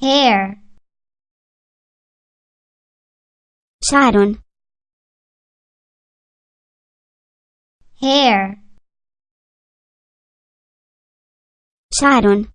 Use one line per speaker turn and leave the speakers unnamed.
hair.
Sharon
hair.
Sharon